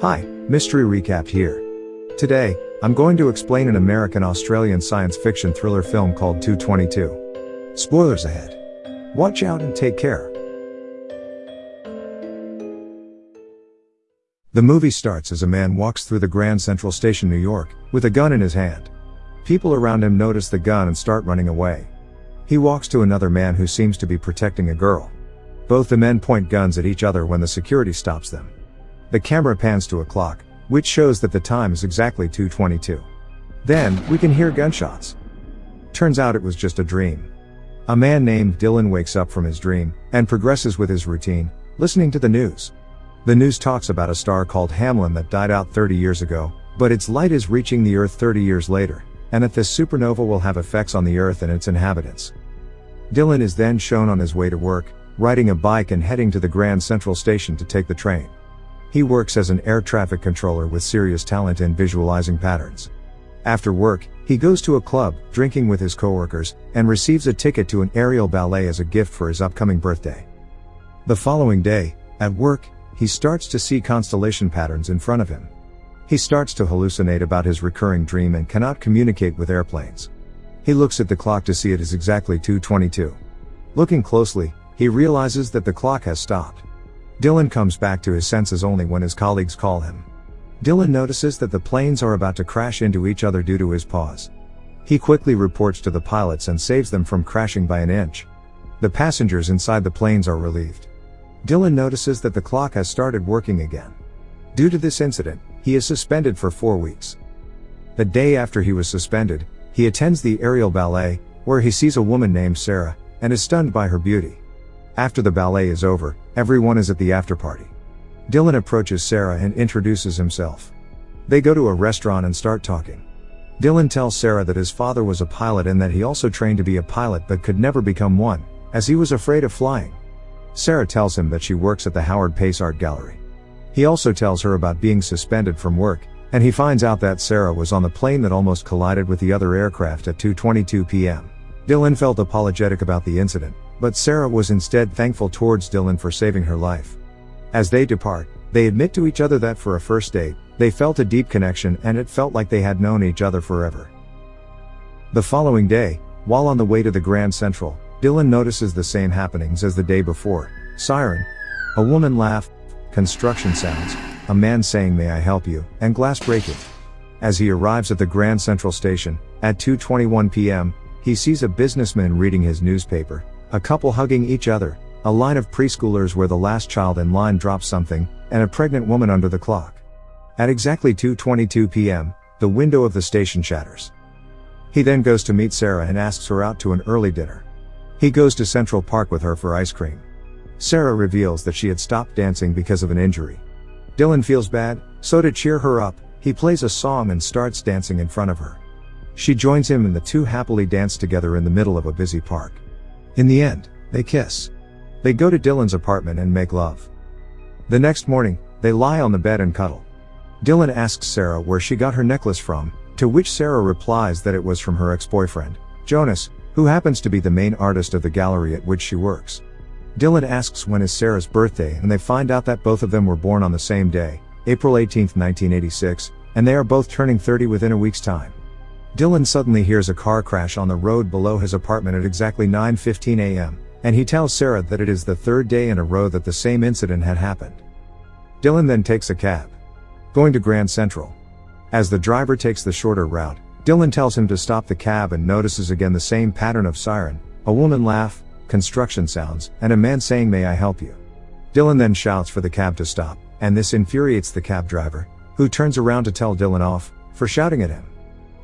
Hi, Mystery Recap here. Today, I'm going to explain an American Australian science fiction thriller film called 222. Spoilers ahead. Watch out and take care. The movie starts as a man walks through the Grand Central Station, New York, with a gun in his hand. People around him notice the gun and start running away. He walks to another man who seems to be protecting a girl. Both the men point guns at each other when the security stops them. The camera pans to a clock, which shows that the time is exactly 2.22. Then, we can hear gunshots. Turns out it was just a dream. A man named Dylan wakes up from his dream, and progresses with his routine, listening to the news. The news talks about a star called Hamlin that died out 30 years ago, but its light is reaching the Earth 30 years later, and that this supernova will have effects on the Earth and its inhabitants. Dylan is then shown on his way to work, riding a bike and heading to the Grand Central Station to take the train. He works as an air traffic controller with serious talent in visualizing patterns. After work, he goes to a club, drinking with his coworkers, and receives a ticket to an aerial ballet as a gift for his upcoming birthday. The following day, at work, he starts to see constellation patterns in front of him. He starts to hallucinate about his recurring dream and cannot communicate with airplanes. He looks at the clock to see it is exactly 222. Looking closely, he realizes that the clock has stopped. Dylan comes back to his senses only when his colleagues call him. Dylan notices that the planes are about to crash into each other due to his pause. He quickly reports to the pilots and saves them from crashing by an inch. The passengers inside the planes are relieved. Dylan notices that the clock has started working again. Due to this incident, he is suspended for four weeks. The day after he was suspended, he attends the aerial ballet, where he sees a woman named Sarah, and is stunned by her beauty. After the ballet is over, everyone is at the after party. Dylan approaches Sarah and introduces himself. They go to a restaurant and start talking. Dylan tells Sarah that his father was a pilot and that he also trained to be a pilot but could never become one, as he was afraid of flying. Sarah tells him that she works at the Howard Pace Art Gallery. He also tells her about being suspended from work, and he finds out that Sarah was on the plane that almost collided with the other aircraft at 2.22 p.m. Dylan felt apologetic about the incident, but Sarah was instead thankful towards Dylan for saving her life. As they depart, they admit to each other that for a first date, they felt a deep connection and it felt like they had known each other forever. The following day, while on the way to the Grand Central, Dylan notices the same happenings as the day before. Siren. A woman laugh. Construction sounds a man saying may I help you, and glass breaking. As he arrives at the Grand Central Station, at 2.21 p.m., he sees a businessman reading his newspaper, a couple hugging each other, a line of preschoolers where the last child in line drops something, and a pregnant woman under the clock. At exactly 2.22 p.m., the window of the station shatters. He then goes to meet Sarah and asks her out to an early dinner. He goes to Central Park with her for ice cream. Sarah reveals that she had stopped dancing because of an injury. Dylan feels bad, so to cheer her up, he plays a song and starts dancing in front of her. She joins him and the two happily dance together in the middle of a busy park. In the end, they kiss. They go to Dylan's apartment and make love. The next morning, they lie on the bed and cuddle. Dylan asks Sarah where she got her necklace from, to which Sarah replies that it was from her ex-boyfriend, Jonas, who happens to be the main artist of the gallery at which she works. Dylan asks when is Sarah's birthday and they find out that both of them were born on the same day, April 18, 1986, and they are both turning 30 within a week's time. Dylan suddenly hears a car crash on the road below his apartment at exactly 9.15 am, and he tells Sarah that it is the third day in a row that the same incident had happened. Dylan then takes a cab. Going to Grand Central. As the driver takes the shorter route, Dylan tells him to stop the cab and notices again the same pattern of siren, a woman laugh, construction sounds, and a man saying may I help you. Dylan then shouts for the cab to stop, and this infuriates the cab driver, who turns around to tell Dylan off, for shouting at him.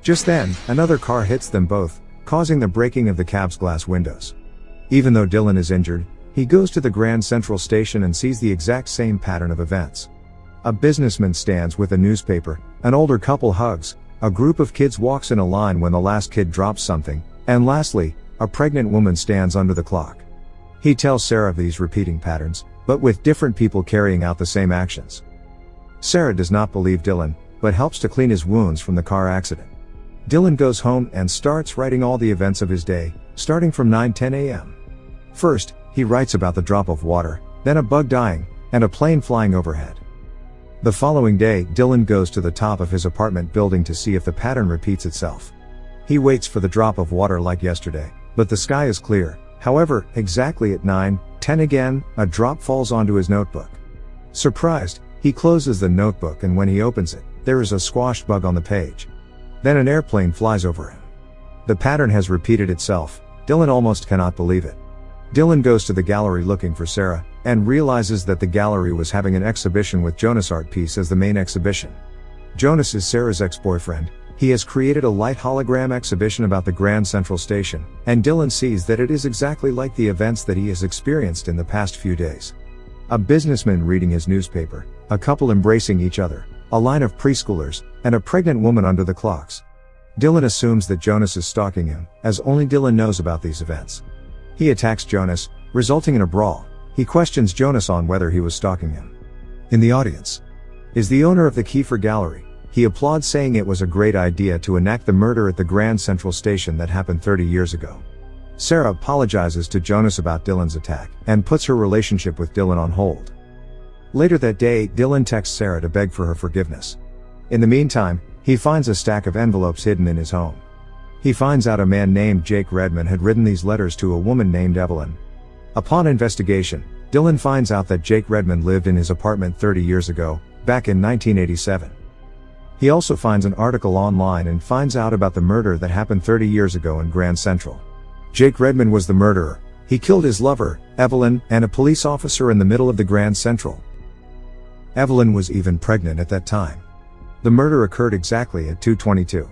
Just then, another car hits them both, causing the breaking of the cab's glass windows. Even though Dylan is injured, he goes to the Grand Central Station and sees the exact same pattern of events. A businessman stands with a newspaper, an older couple hugs, a group of kids walks in a line when the last kid drops something, and lastly, a pregnant woman stands under the clock. He tells Sarah of these repeating patterns, but with different people carrying out the same actions. Sarah does not believe Dylan, but helps to clean his wounds from the car accident. Dylan goes home and starts writing all the events of his day, starting from 9:10 a.m. First, he writes about the drop of water, then a bug dying, and a plane flying overhead. The following day, Dylan goes to the top of his apartment building to see if the pattern repeats itself. He waits for the drop of water like yesterday, but the sky is clear. However, exactly at 9:10 again, a drop falls onto his notebook. Surprised, he closes the notebook and when he opens it, there is a squashed bug on the page. Then an airplane flies over him. The pattern has repeated itself. Dylan almost cannot believe it. Dylan goes to the gallery looking for Sarah, and realizes that the gallery was having an exhibition with Jonas art piece as the main exhibition. Jonas is Sarah's ex-boyfriend, he has created a light hologram exhibition about the Grand Central Station, and Dylan sees that it is exactly like the events that he has experienced in the past few days. A businessman reading his newspaper, a couple embracing each other, a line of preschoolers, and a pregnant woman under the clocks. Dylan assumes that Jonas is stalking him, as only Dylan knows about these events. He attacks Jonas, resulting in a brawl. He questions Jonas on whether he was stalking him. In the audience is the owner of the Kiefer Gallery, he applauds saying it was a great idea to enact the murder at the Grand Central Station that happened 30 years ago. Sarah apologizes to Jonas about Dylan's attack, and puts her relationship with Dylan on hold. Later that day, Dylan texts Sarah to beg for her forgiveness. In the meantime, he finds a stack of envelopes hidden in his home. He finds out a man named Jake Redman had written these letters to a woman named Evelyn. Upon investigation, Dylan finds out that Jake Redman lived in his apartment 30 years ago, back in 1987. He also finds an article online and finds out about the murder that happened 30 years ago in Grand Central. Jake Redman was the murderer. He killed his lover, Evelyn, and a police officer in the middle of the Grand Central. Evelyn was even pregnant at that time. The murder occurred exactly at 222.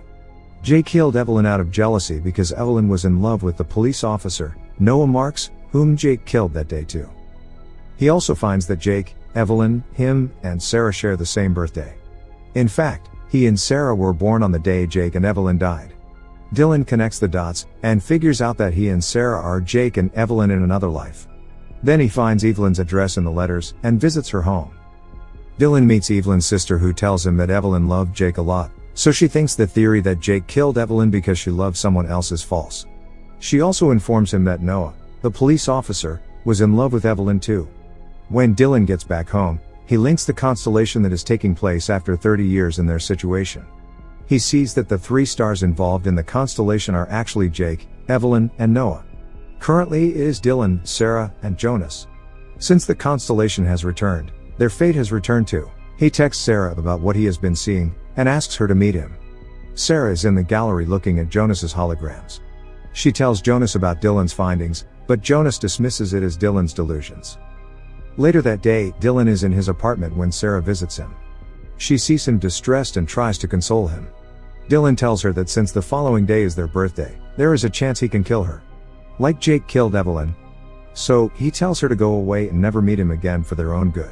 Jake killed Evelyn out of jealousy because Evelyn was in love with the police officer, Noah Marks, whom Jake killed that day too. He also finds that Jake, Evelyn, him, and Sarah share the same birthday. In fact, he and Sarah were born on the day Jake and Evelyn died. Dylan connects the dots and figures out that he and Sarah are Jake and Evelyn in another life. Then he finds Evelyn's address in the letters and visits her home. Dylan meets Evelyn's sister who tells him that Evelyn loved Jake a lot, so she thinks the theory that Jake killed Evelyn because she loved someone else is false. She also informs him that Noah, the police officer, was in love with Evelyn too. When Dylan gets back home, he links the constellation that is taking place after 30 years in their situation. He sees that the three stars involved in the constellation are actually Jake, Evelyn, and Noah. Currently it is Dylan, Sarah, and Jonas. Since the constellation has returned, their fate has returned to. He texts Sarah about what he has been seeing, and asks her to meet him. Sarah is in the gallery looking at Jonas's holograms. She tells Jonas about Dylan's findings, but Jonas dismisses it as Dylan's delusions. Later that day, Dylan is in his apartment when Sarah visits him. She sees him distressed and tries to console him. Dylan tells her that since the following day is their birthday, there is a chance he can kill her. Like Jake killed Evelyn. So, he tells her to go away and never meet him again for their own good.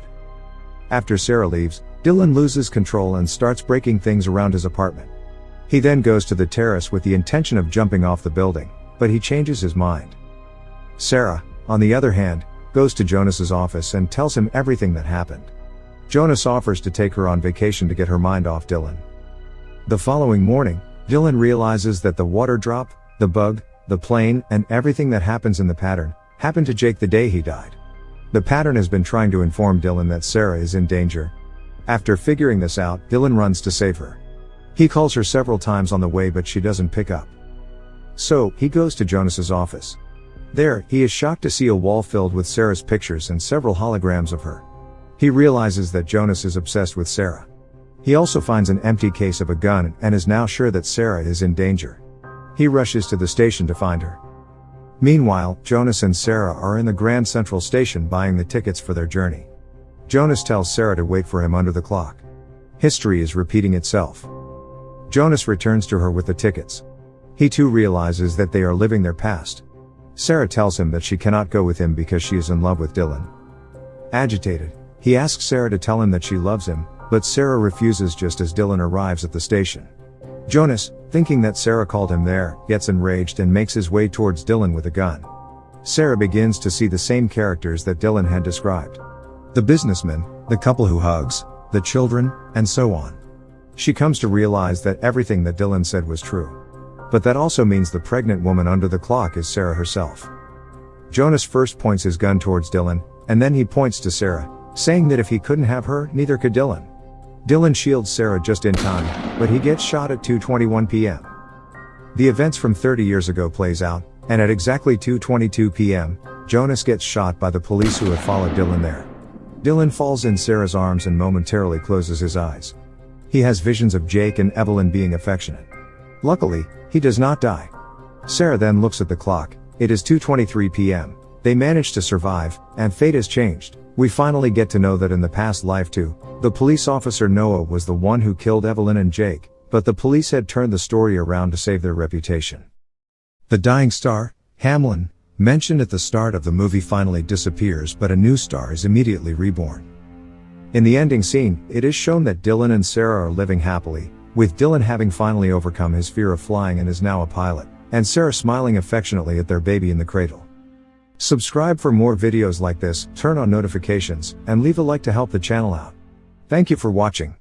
After Sarah leaves, Dylan loses control and starts breaking things around his apartment. He then goes to the terrace with the intention of jumping off the building, but he changes his mind. Sarah, on the other hand, goes to Jonas's office and tells him everything that happened. Jonas offers to take her on vacation to get her mind off Dylan. The following morning, Dylan realizes that the water drop, the bug, the plane, and everything that happens in the pattern, happened to Jake the day he died. The pattern has been trying to inform Dylan that Sarah is in danger. After figuring this out, Dylan runs to save her. He calls her several times on the way but she doesn't pick up. So, he goes to Jonas's office. There, he is shocked to see a wall filled with Sarah's pictures and several holograms of her. He realizes that Jonas is obsessed with Sarah. He also finds an empty case of a gun and is now sure that Sarah is in danger. He rushes to the station to find her. Meanwhile, Jonas and Sarah are in the Grand Central Station buying the tickets for their journey. Jonas tells Sarah to wait for him under the clock. History is repeating itself. Jonas returns to her with the tickets. He too realizes that they are living their past. Sarah tells him that she cannot go with him because she is in love with Dylan. Agitated, he asks Sarah to tell him that she loves him, but Sarah refuses just as Dylan arrives at the station. Jonas, thinking that Sarah called him there, gets enraged and makes his way towards Dylan with a gun. Sarah begins to see the same characters that Dylan had described. The businessman, the couple who hugs, the children, and so on. She comes to realize that everything that Dylan said was true. But that also means the pregnant woman under the clock is Sarah herself. Jonas first points his gun towards Dylan, and then he points to Sarah, saying that if he couldn't have her, neither could Dylan. Dylan shields Sarah just in time, but he gets shot at 2:21 p.m. The events from 30 years ago plays out, and at exactly 2:22 p.m., Jonas gets shot by the police who have followed Dylan there. Dylan falls in Sarah's arms and momentarily closes his eyes. He has visions of Jake and Evelyn being affectionate. Luckily, he does not die. Sarah then looks at the clock. It is 2:23 p.m. They manage to survive, and fate has changed. We finally get to know that in the past life too, the police officer Noah was the one who killed Evelyn and Jake, but the police had turned the story around to save their reputation. The dying star, Hamlin, mentioned at the start of the movie finally disappears but a new star is immediately reborn. In the ending scene, it is shown that Dylan and Sarah are living happily, with Dylan having finally overcome his fear of flying and is now a pilot, and Sarah smiling affectionately at their baby in the cradle. Subscribe for more videos like this, turn on notifications, and leave a like to help the channel out. Thank you for watching.